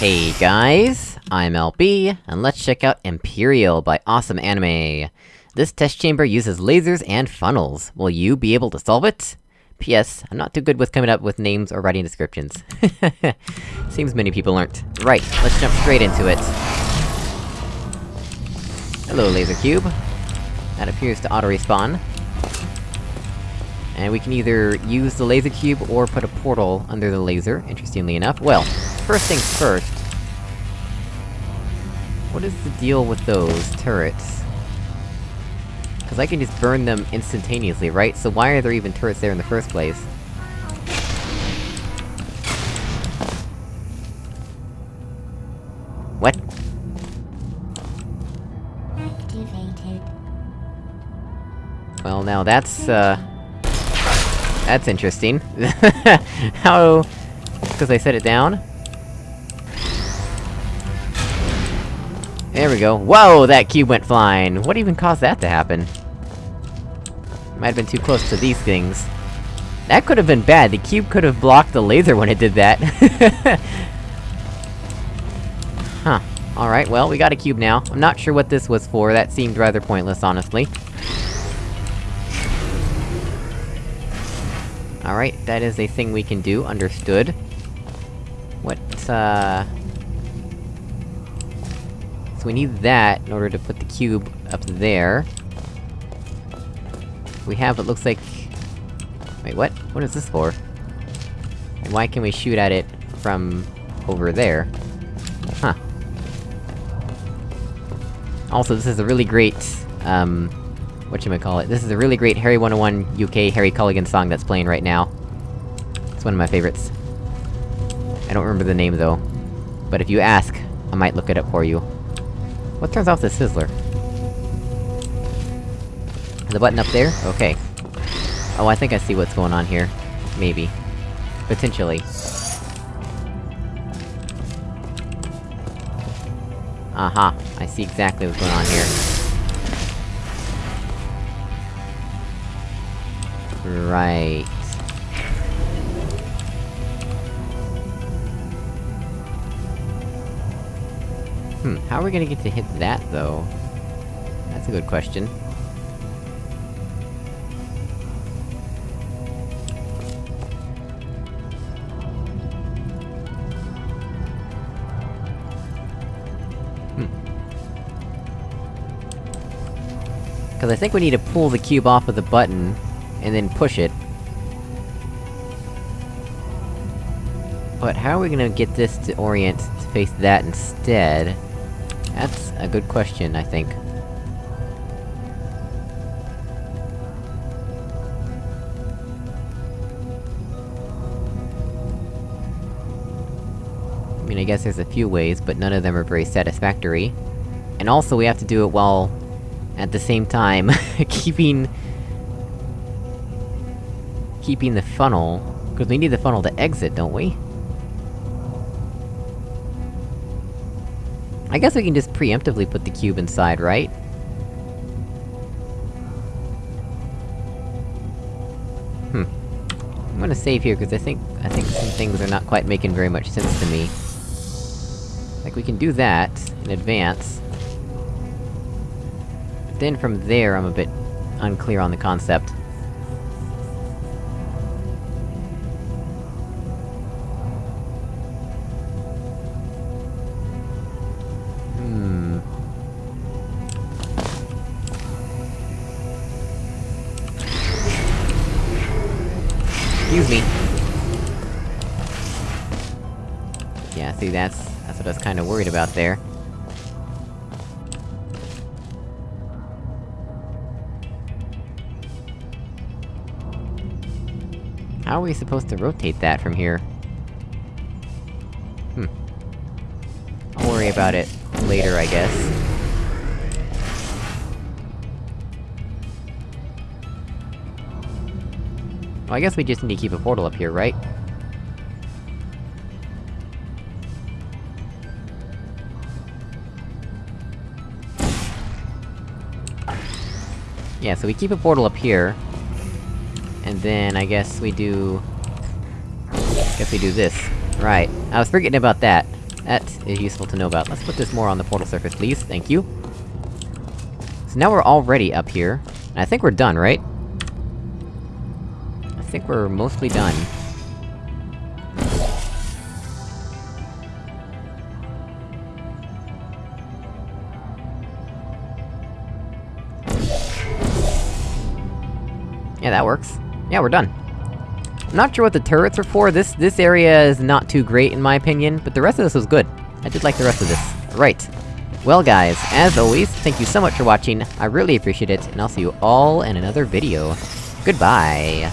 Hey guys, I'm LB, and let's check out Imperial by Awesome Anime. This test chamber uses lasers and funnels. Will you be able to solve it? P.S. I'm not too good with coming up with names or writing descriptions. Seems many people aren't. Right, let's jump straight into it. Hello, laser cube. That appears to auto-respawn. And we can either use the laser cube or put a portal under the laser, interestingly enough. Well, first things first... What is the deal with those turrets? Cause I can just burn them instantaneously, right? So why are there even turrets there in the first place? What? Activated. Well, now that's, uh... That's interesting. How... Because I set it down? There we go. Whoa! That cube went flying! What even caused that to happen? Might have been too close to these things. That could've been bad, the cube could've blocked the laser when it did that. huh. Alright, well, we got a cube now. I'm not sure what this was for, that seemed rather pointless, honestly. Alright, that is a thing we can do, understood. What, uh... So we need that in order to put the cube up there. We have what looks like... Wait, what? What is this for? And why can we shoot at it from... over there? Huh. Also, this is a really great, um... Whatchamacallit, this is a really great Harry 101 UK Harry Callaghan song that's playing right now. It's one of my favorites. I don't remember the name, though. But if you ask, I might look it up for you. What turns off the fizzler? The button up there? Okay. Oh, I think I see what's going on here. Maybe. Potentially. Aha, I see exactly what's going on here. Right. Hmm, how are we gonna get to hit that, though? That's a good question. Hmm. Because I think we need to pull the cube off of the button, and then push it. But how are we gonna get this to orient to face that instead? That's a good question, I think. I mean, I guess there's a few ways, but none of them are very satisfactory. And also, we have to do it while... at the same time, keeping... keeping the funnel... Because we need the funnel to exit, don't we? I guess we can just preemptively put the cube inside, right? Hmm. I'm gonna save here, because I think- I think some things are not quite making very much sense to me. Like, we can do that, in advance. But then from there, I'm a bit unclear on the concept. Excuse me. Yeah, see, that's... that's what I was kinda worried about there. How are we supposed to rotate that from here? Hmm. I'll worry about it later, I guess. Well, I guess we just need to keep a portal up here, right? Yeah, so we keep a portal up here. And then, I guess we do... I guess we do this. Right. I was forgetting about that. That is useful to know about. Let's put this more on the portal surface, please, thank you. So now we're already up here. I think we're done, right? I think we're mostly done. Yeah, that works. Yeah, we're done. I'm not sure what the turrets are for, this- this area is not too great in my opinion, but the rest of this was good. I did like the rest of this. Right. Well guys, as always, thank you so much for watching, I really appreciate it, and I'll see you all in another video. Goodbye!